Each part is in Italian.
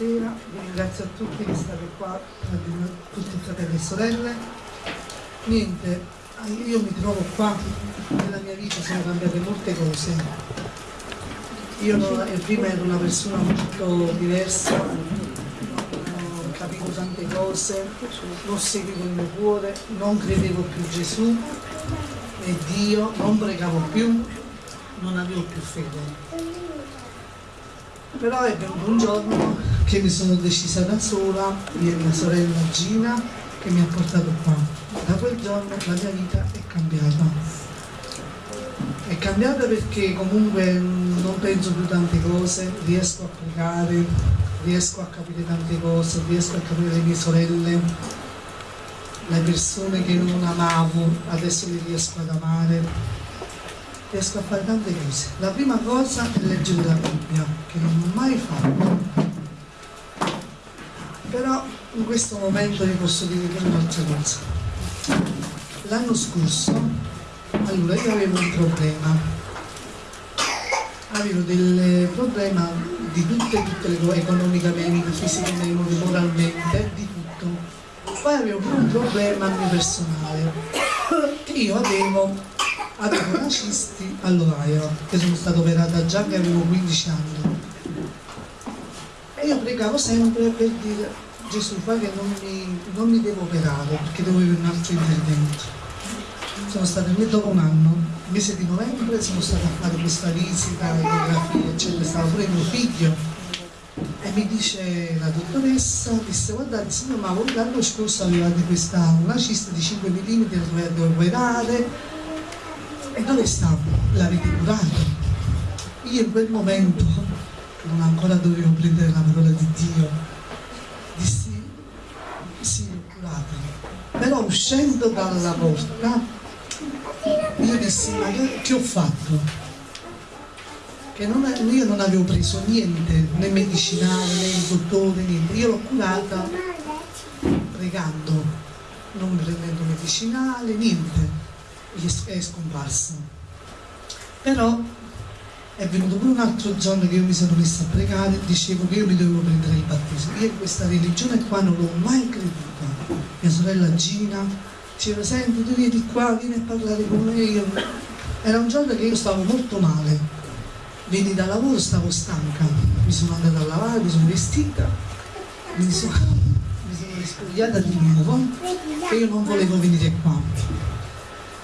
buonasera, ringrazio a tutti che state qua, tutti i fratelli e sorelle. Niente, io mi trovo qua, nella mia vita sono cambiate molte cose. Io prima ero una persona molto diversa, non capivo tante cose, non seguivo il mio cuore, non credevo più Gesù e Dio, non pregavo più, non avevo più fede però è venuto un giorno che mi sono decisa da sola, io e mia sorella Gina, che mi ha portato qua. Da quel giorno la mia vita è cambiata. È cambiata perché comunque non penso più tante cose, riesco a pregare, riesco a capire tante cose, riesco a capire le mie sorelle, le persone che non amavo, adesso le riesco ad amare riesco a fare tante cose. La prima cosa è leggere la Bibbia, che non ho mai fatto. Però in questo momento vi posso dire che un'altra cosa. L'anno scorso, allora io avevo un problema. Avevo del problema di tutte, tutte le cose, economicamente, fisicamente, moralmente, di tutto. Poi avevo pure un problema mio personale, che io avevo avevo una cisti all'ovaio che sono stata operata già che avevo 15 anni io pregavo sempre per dire Gesù fa che non mi, non mi devo operare perché avere un altro intervento sono stata lì dopo un anno mese di novembre sono stata a fare questa visita ecografia eccetera stava pure mio figlio e mi dice la dottoressa disse guardate signor ma voi l'anno scorso avevate questa una cista di 5 mm dovete operare e dove sta? L'avete curato? Io in quel momento non ancora dovevo prendere la parola di Dio, dissi sì, curata. Però uscendo dalla porta io dissi ma che, ho fatto? Che non, io non avevo preso niente, né medicinale, né il dottore, niente. Io l'ho curata pregando, non prendendo medicinale, niente è scomparso. Però è venuto pure un altro giorno che io mi sono messa a pregare e dicevo che io mi dovevo prendere il battesimo. Io questa religione qua non l'ho mai creduta. Mia sorella Gina diceva, senti, tu vieni qua, vieni a parlare con me. Io... Era un giorno che io stavo molto male. Veni da lavoro, stavo stanca. Mi sono andata a lavare, mi sono vestita, mi sono, mi sono rispogliata di nuovo e io non volevo venire qua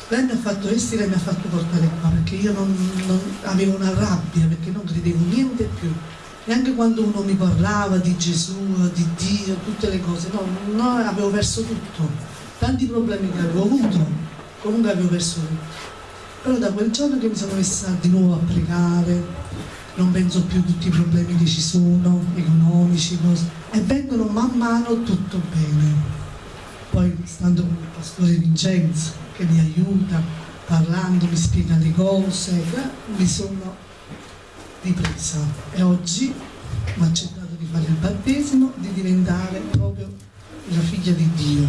lei mi ha fatto vestire e mi ha fatto portare qua perché io non, non, avevo una rabbia perché non credevo niente più. Neanche quando uno mi parlava di Gesù, di Dio, tutte le cose no, no avevo perso tutto. Tanti problemi che avevo avuto comunque avevo perso tutto. Però da quel giorno che mi sono messa di nuovo a pregare non penso più a tutti i problemi che ci sono economici cose, e vengono man mano tutto bene. Poi stando con il pastore Vincenzo che mi aiuta, parlando, mi spiega le cose, mi sono ripresa e oggi mi ha accettato di fare il battesimo, di diventare proprio la figlia di Dio.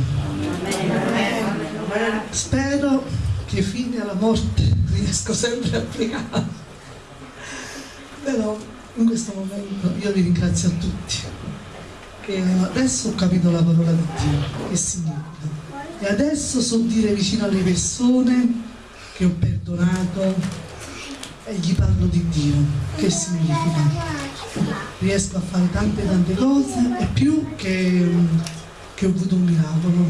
Spero che fine alla morte riesco sempre a pregare. Però in questo momento io vi ringrazio a tutti, che adesso ho capito la parola di Dio, che significa e adesso so dire vicino alle persone che ho perdonato e gli parlo di Dio. Che significa? Riesco a fare tante tante cose e più che, che ho avuto un miracolo.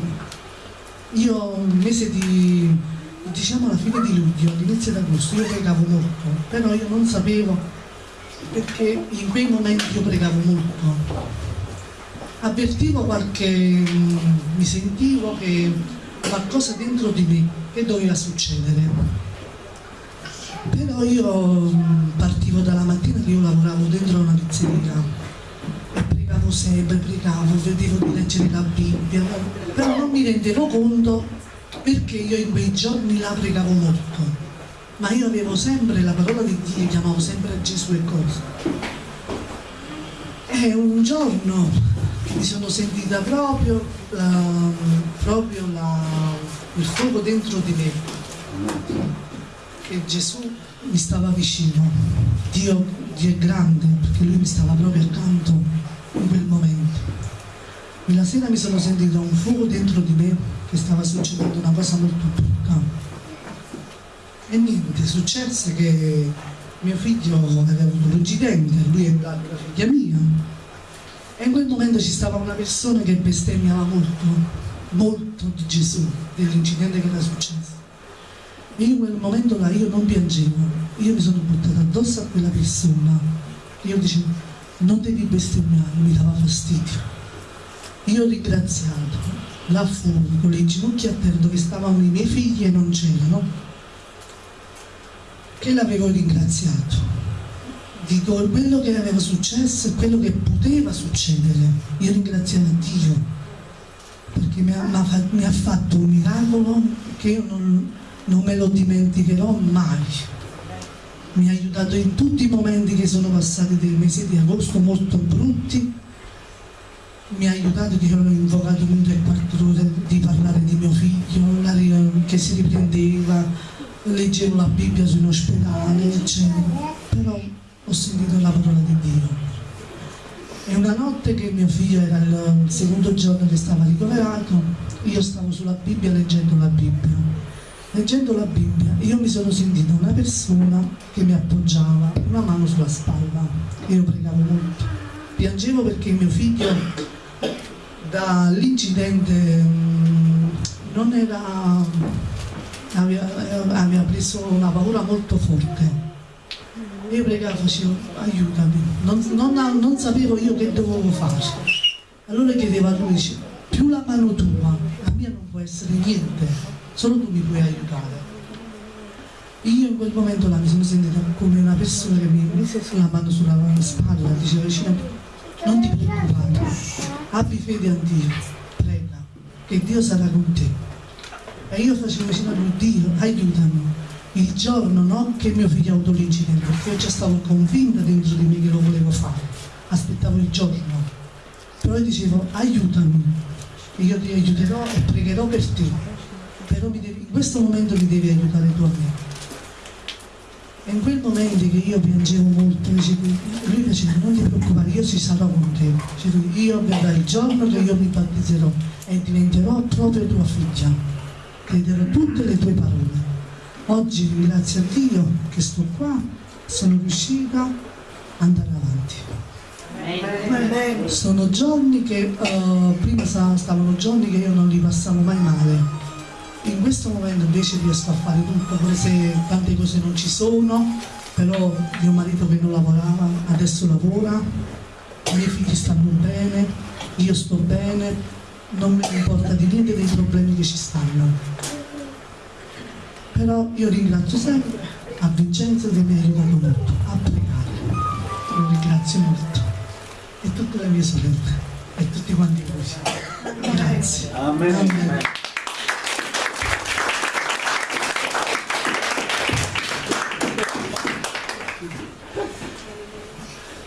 Io un mese di diciamo alla fine di luglio all'inizio d'agosto io pregavo molto però io non sapevo perché in quei momenti io pregavo molto avvertivo qualche, mi sentivo che qualcosa dentro di me che doveva succedere. Però io partivo dalla mattina che io lavoravo dentro una pizzeria e pregavo sempre, pregavo, vedevo di leggere la Bibbia, però non mi rendevo conto perché io in quei giorni la pregavo molto. Ma io avevo sempre la parola di Dio, chiamavo sempre Gesù e cose. E un giorno mi sono sentita proprio, la, proprio la, il fuoco dentro di me, che Gesù mi stava vicino, Dio, Dio è grande perché Lui mi stava proprio accanto in quel momento. Quella sera mi sono sentito un fuoco dentro di me che stava succedendo una cosa molto brutta. E niente, successe che mio figlio aveva avuto un incidente, lui è andato la figlia mia. In quel momento ci stava una persona che bestemmiava molto, molto di Gesù, dell'incidente che era successo. E in quel momento là io non piangevo, io mi sono buttata addosso a quella persona. Io dicevo, non devi bestemmiare, mi dava fastidio. Io ho ringraziato là fuori con le ginocchia a terra dove stavano i miei figli e non c'erano, che l'avevo ringraziato di quello che aveva successo e quello che poteva succedere. Io ringraziavo Dio perché mi ha, mi ha fatto un miracolo che io non, non me lo dimenticherò mai. Mi ha aiutato in tutti i momenti che sono passati dei mesi di agosto molto brutti. Mi ha aiutato che io ho invocato un tre quarto ore di parlare di mio figlio, che si riprendeva, leggevo la Bibbia su in ospedale, eccetera. Ho sentito la parola di Dio. E una notte che mio figlio era il secondo giorno che stava ricoverato, io stavo sulla Bibbia leggendo la Bibbia. Leggendo la Bibbia io mi sono sentita una persona che mi appoggiava una mano sulla spalla. Io pregavo molto. Piangevo perché mio figlio dall'incidente mm, non era aveva preso una paura molto forte io pregavo facevo aiutami non, non, non sapevo io che dovevo fare allora chiedevo a lui più la mano tua la mia non può essere niente solo tu mi puoi aiutare. Io in quel momento là mi sono sentita come una persona che mi mise la mano sulla spalla, diceva vicino non ti preoccupare, abbi fede a Dio, prega, che Dio sarà con te. E io facevo vicino a lui, Dio, aiutami. Il giorno no, che mio figlio ha avuto l'incidente, io già stavo convinta dentro di me che lo volevo fare, aspettavo il giorno. Però io dicevo, aiutami, io ti aiuterò e pregherò per te però devi, in questo momento mi devi aiutare tu a me. E in quel momento che io piangevo molto, lui diceva non ti preoccupare, io ci sarò con te. io verrà il giorno che io mi battezzerò e diventerò proprio tua figlia. Crederò tutte le tue parole. Oggi ringrazio a Dio che sto qua, sono riuscita ad andare avanti. Sono giorni che uh, prima stavano giorni che io non li passavo mai male in questo momento invece riesco a fare tutto, pure se tante cose non ci sono, però mio marito che non lavorava adesso lavora, i miei figli stanno bene, io sto bene, non mi importa di niente dei problemi che ci stanno. Però io ringrazio sempre a Vincenzo che mi ha aiutato molto a pregare. Lo ringrazio molto. E tutte le mie sorelle e tutti quanti voi. Grazie. Amen. Amen.